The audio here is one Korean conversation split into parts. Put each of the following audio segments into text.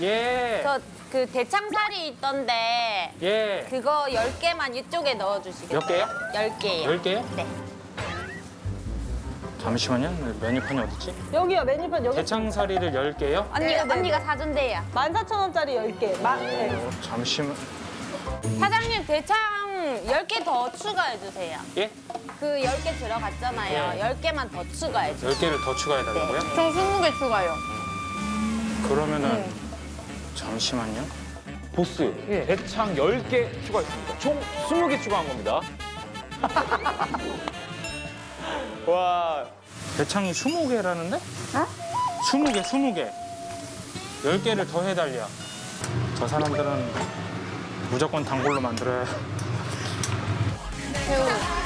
예. 저 그 대창살이 있던데 예. 그거 10개만 이쪽에 넣어주시겠어요? 몇 개요? 10개요. 열 개요? 네. 잠시만요. 메뉴판이 어딨지? 여기요 메뉴판 여기 대창사리를 열개요 언니가, 네, 네, 언니가 사준대요. 14,000원짜리 10개. 마, 네. 어, 잠시만. 사장님 대창 10개 더 추가해주세요. 예? 그 10개 들어갔잖아요. 예. 10개만 더 추가해주세요. 열개를 더 추가해달라고요? 총 20개 추가요. 그러면은 잠시만요. 보스 대창 10개 추가했습니다. 총 20개 추가한 겁니다. 와 대창이 20개라는데? 어? 20개, 20개. 10개를 더 해달려. 저 사람들은 무조건 단골로 만들어야 동글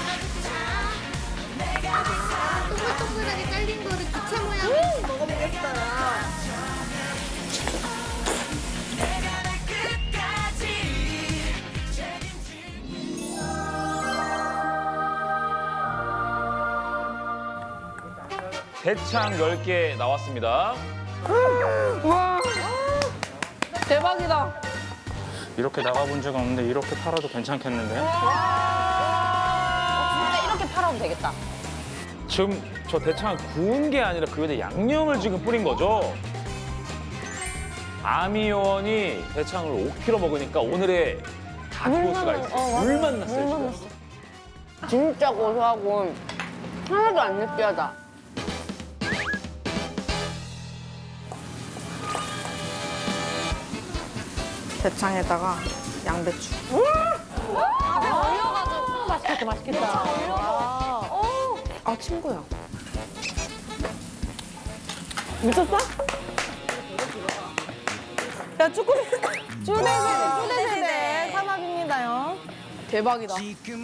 대창 10개 나왔습니다. 대박이다. 이렇게 나가본 적은 없는데 이렇게 팔아도 괜찮겠는데? 진짜 이렇게 팔아도 되겠다. 지금 저 대창 구운 게 아니라 그 위에 양념을 지금 뿌린 거죠. 아미 요원이 대창을 5kg 먹으니까 오늘의 닭보스가 있어요. 물만 났어요, 지금. 진짜 고소하고 하나도 안 느끼하다. 대창에다가 양배추. 얼려가지고. 맛있겠다, 맛있겠다. 아, 친구야. 미쳤어? 야, 쭈꾸미. 쭈대세대, 쭈대세대. 삼합입니다요. 대박이다.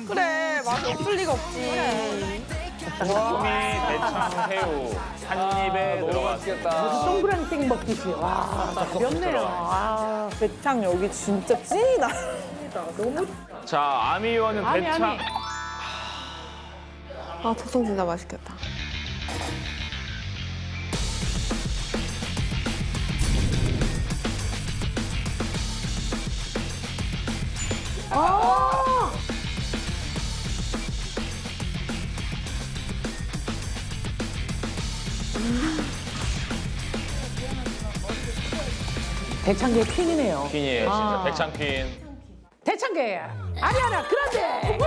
그래, 맛 없을 리가 없지. 쭈 꾸미, 대창, 새우 한 입에 들어갔습니다. 동그랑땡 먹듯이. 와, 가볍네요. 아, 대창 여기 진짜 찐이다. 너무 자, 아미 요원은 아미, 대창. 아미. 아, 토성 진짜 맛있겠다. 대창계 퀸이네요. 퀸이에요, 진짜. 아. 대창 퀸. 대창계 아리아나 그란데.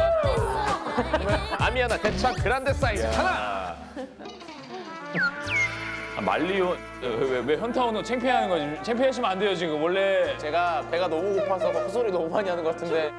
아미아나 대창 그란데 사이즈 하나. 아, 말리오 왜, 왜, 왜 현타오는 창피해하는 거지? 창피하시면 안 돼요 지금 원래 제가 배가 너무 고파서 헛소리 너무 많이 하는 것 같은데